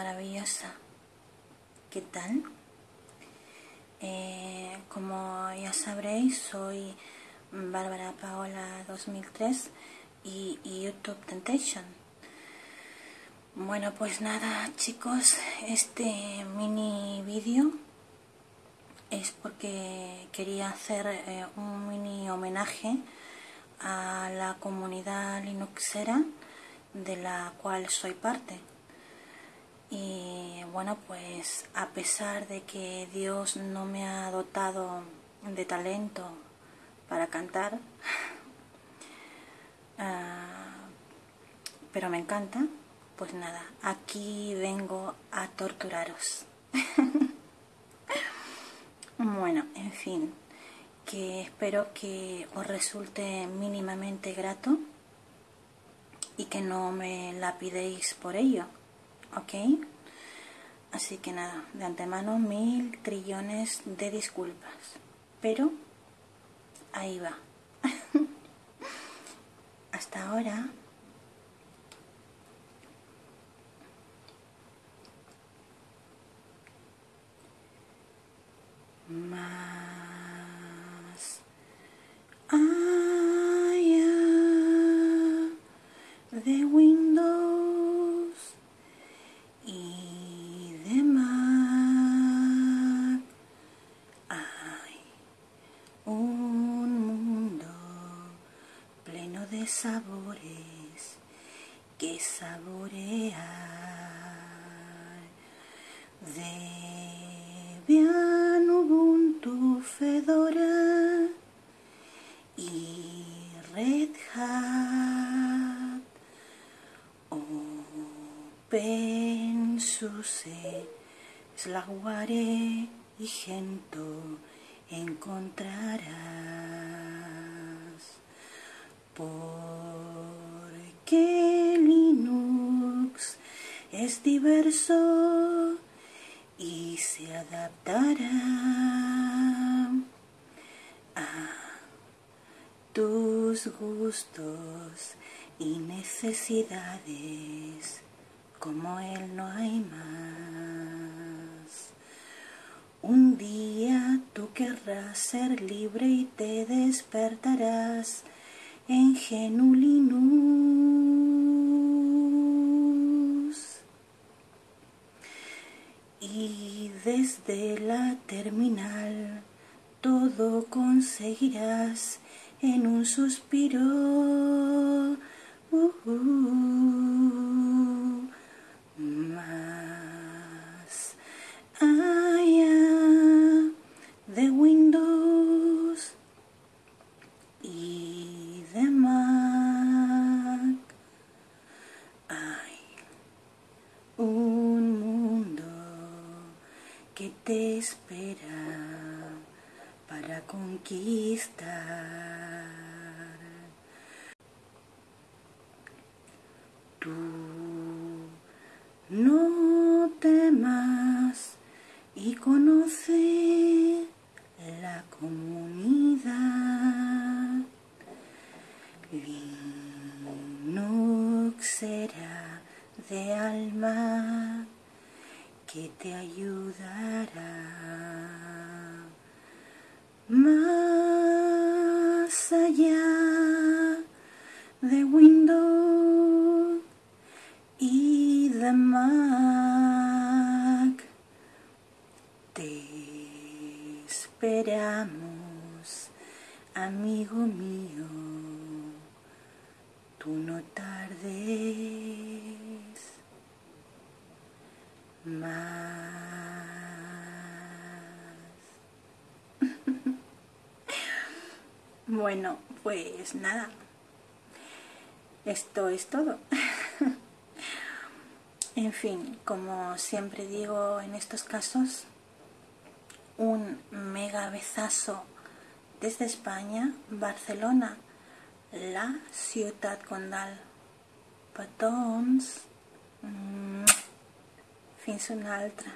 maravillosa. ¿Qué tal? Eh, como ya sabréis, soy Bárbara Paola 2003 y, YouTube Temptation. Bueno, pues nada, chicos, este mini vídeo es porque quería hacer eh, un mini homenaje a la comunidad linuxera de la cual soy parte. Y bueno, pues a pesar de que Dios no me ha dotado de talento para cantar, ah, pero me encanta, pues nada, aquí vengo a torturaros. bueno, en fin, que espero que os resulte mínimamente grato y que no me la pidéis por ello, ¿ok? Así que nada, de antemano mil trillones de disculpas, pero ahí va. Hasta ahora. Más allá de Windows y de Mac hay un mundo pleno de sabores que saborear. Debian Ubuntu Fedora y Red Hat. OpenSUSE Slackware y Gento encontrarás porque Linux es diverso y se adaptará a tus gustos y necesidades como él no hay más. Un día tú querrás ser libre y te despertarás en Genulinus. Y desde la terminal todo conseguirás en un suspiro. Uh, uh, más allá de Windows y de Mac hay un mundo que te espera para conquistar. Tú no temas y conoce la comunidad. Linux será de alma que te ayudará más allá de Windows y de Mac. Te esperamos, amigo mío, tú no tardes bueno, pues nada, esto es todo. en fin, como siempre digo en estos casos, un mega besazo desde España, Barcelona, la ciudad condal. Patons, fins una altra.